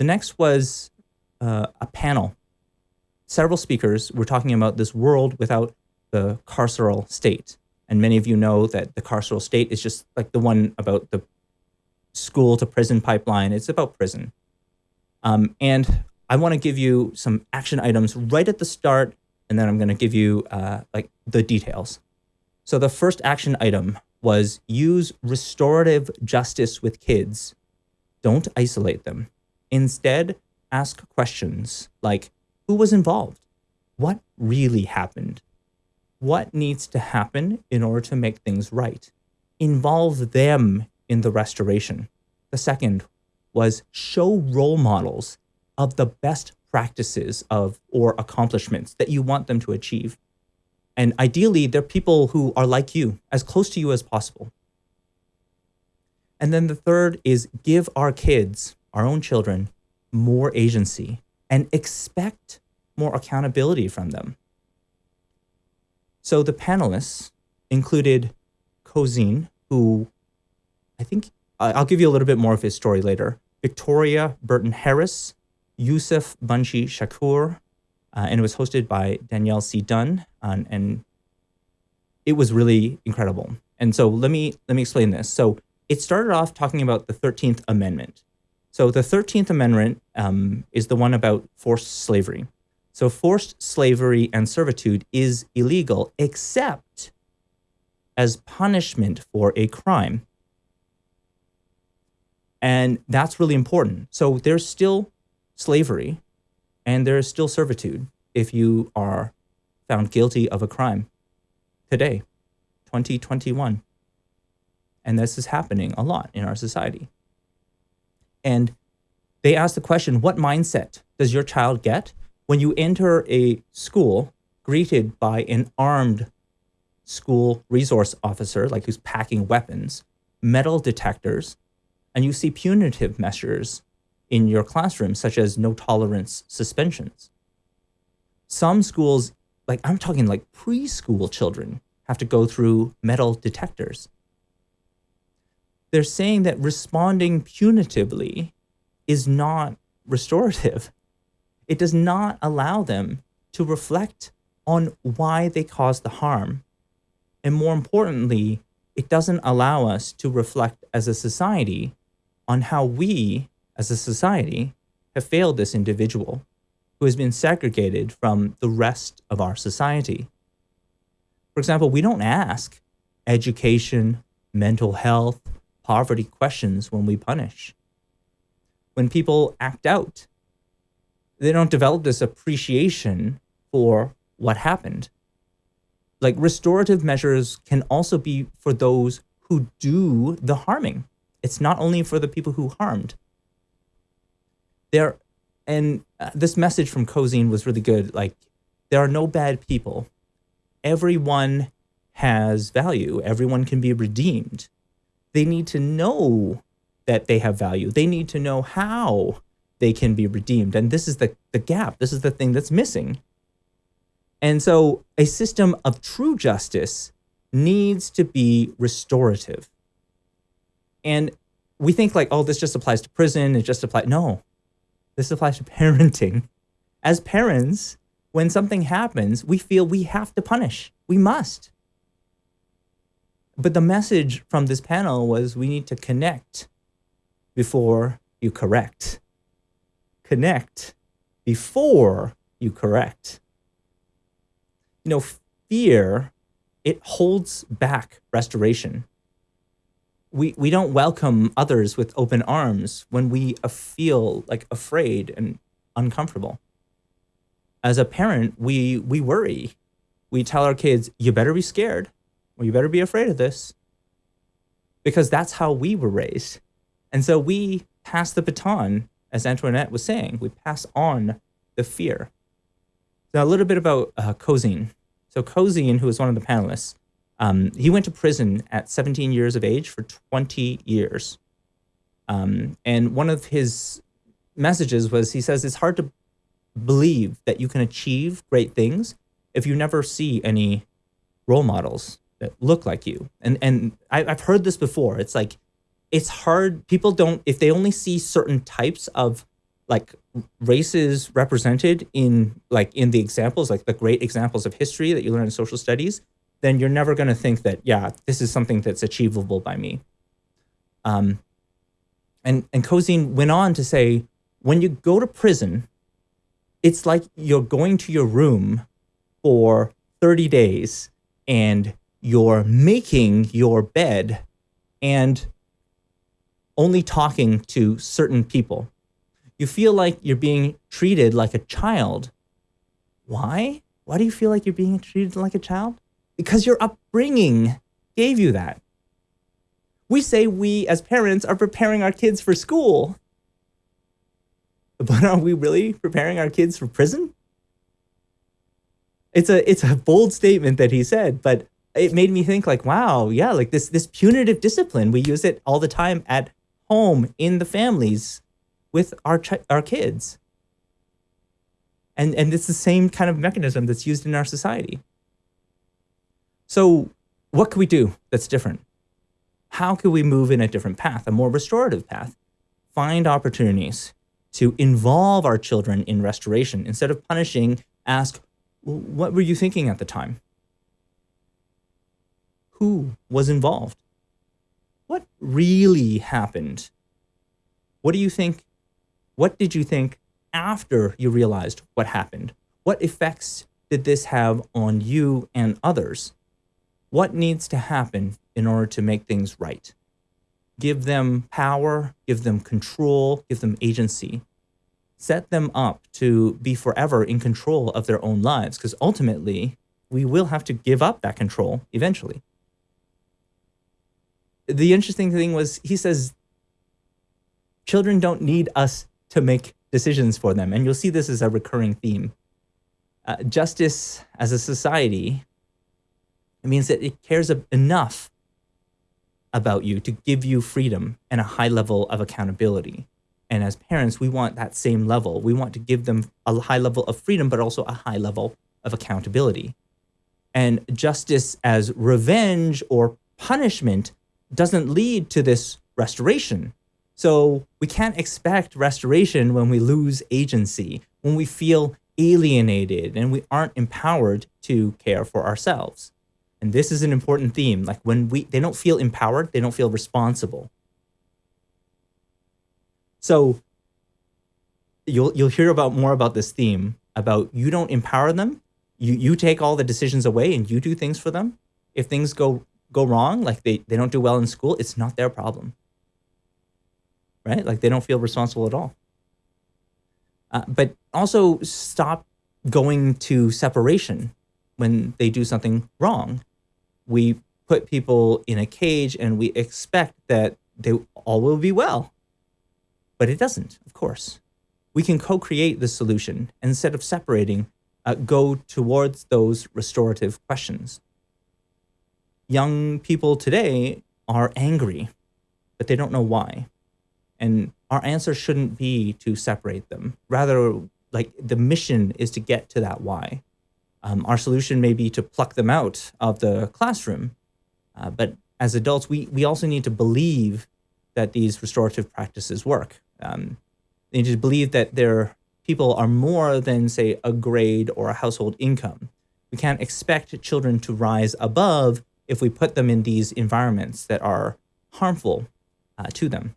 The next was uh, a panel. Several speakers were talking about this world without the carceral state. And many of you know that the carceral state is just like the one about the school to prison pipeline. It's about prison. Um, and I want to give you some action items right at the start, and then I'm going to give you uh, like the details. So the first action item was use restorative justice with kids. Don't isolate them. Instead, ask questions like, who was involved? What really happened? What needs to happen in order to make things right? Involve them in the restoration. The second was show role models of the best practices of or accomplishments that you want them to achieve. And ideally, they're people who are like you, as close to you as possible. And then the third is give our kids, our own children, more agency and expect more accountability from them. So the panelists included Cozine, who I think I'll give you a little bit more of his story later. Victoria Burton Harris, Yusef Bunchy Shakur, uh, and it was hosted by Danielle C. Dunn, uh, and it was really incredible. And so let me let me explain this. So it started off talking about the 13th Amendment. So the 13th Amendment um, is the one about forced slavery. So forced slavery and servitude is illegal except as punishment for a crime. And that's really important. So there's still slavery and there is still servitude if you are found guilty of a crime today, 2021. And this is happening a lot in our society. And they ask the question, what mindset does your child get when you enter a school greeted by an armed school resource officer, like who's packing weapons, metal detectors, and you see punitive measures in your classroom, such as no tolerance suspensions. Some schools, like I'm talking like preschool children, have to go through metal detectors. They're saying that responding punitively is not restorative. It does not allow them to reflect on why they caused the harm. And more importantly, it doesn't allow us to reflect as a society on how we, as a society, have failed this individual who has been segregated from the rest of our society. For example, we don't ask education, mental health, poverty questions when we punish. When people act out, they don't develop this appreciation for what happened. Like restorative measures can also be for those who do the harming. It's not only for the people who harmed. There, and uh, this message from Cozine was really good. Like, there are no bad people. Everyone has value. Everyone can be redeemed. They need to know that they have value. They need to know how they can be redeemed. And this is the, the gap. This is the thing that's missing. And so a system of true justice needs to be restorative. And we think like, oh, this just applies to prison. It just applies. No, this applies to parenting. As parents, when something happens, we feel we have to punish. We must. But the message from this panel was we need to connect before you correct. Connect before you correct. You know, fear, it holds back restoration we we don't welcome others with open arms when we feel like afraid and uncomfortable. As a parent, we we worry. We tell our kids, "You better be scared, or you better be afraid of this," because that's how we were raised, and so we pass the baton, as Antoinette was saying. We pass on the fear. Now, a little bit about uh. So Cozine, who was one of the panelists, um, he went to prison at 17 years of age for 20 years. Um, and one of his messages was he says it's hard to believe that you can achieve great things if you never see any role models look like you. And and I, I've heard this before. It's like it's hard. People don't if they only see certain types of like races represented in like in the examples, like the great examples of history that you learn in social studies, then you're never going to think that yeah, this is something that's achievable by me. Um, and and Cozine went on to say, when you go to prison, it's like you're going to your room for 30 days and you're making your bed and only talking to certain people. You feel like you're being treated like a child. Why? Why do you feel like you're being treated like a child? Because your upbringing gave you that. We say we, as parents, are preparing our kids for school. But are we really preparing our kids for prison? It's a it's a bold statement that he said, but it made me think like, wow, yeah, like this this punitive discipline, we use it all the time at home in the families with our our kids. And and it's the same kind of mechanism that's used in our society. So, what can we do that's different? How can we move in a different path, a more restorative path? Find opportunities to involve our children in restoration instead of punishing, ask, what were you thinking at the time? Who was involved? What really happened? What do you think? What did you think after you realized what happened? What effects did this have on you and others? What needs to happen in order to make things right? Give them power, give them control, give them agency. Set them up to be forever in control of their own lives, because ultimately, we will have to give up that control eventually. The interesting thing was, he says, children don't need us to make decisions for them. And you'll see this as a recurring theme. Uh, justice as a society, it means that it cares enough about you to give you freedom and a high level of accountability. And as parents, we want that same level. We want to give them a high level of freedom, but also a high level of accountability. And justice as revenge or punishment doesn't lead to this restoration. So we can't expect restoration when we lose agency, when we feel alienated and we aren't empowered to care for ourselves. And this is an important theme. Like when we they don't feel empowered, they don't feel responsible. So you'll you'll hear about more about this theme about you don't empower them. You you take all the decisions away and you do things for them. If things go go wrong, like they, they don't do well in school, it's not their problem. Right? Like they don't feel responsible at all. Uh, but also stop going to separation when they do something wrong we put people in a cage and we expect that they all will be well. But it doesn't, of course. We can co-create the solution instead of separating, uh, go towards those restorative questions. Young people today are angry, but they don't know why. And our answer shouldn't be to separate them. Rather, like the mission is to get to that why. Um, our solution may be to pluck them out of the classroom. Uh, but as adults, we, we also need to believe that these restorative practices work. Um, they need to believe that their people are more than, say, a grade or a household income. We can't expect children to rise above if we put them in these environments that are harmful uh, to them.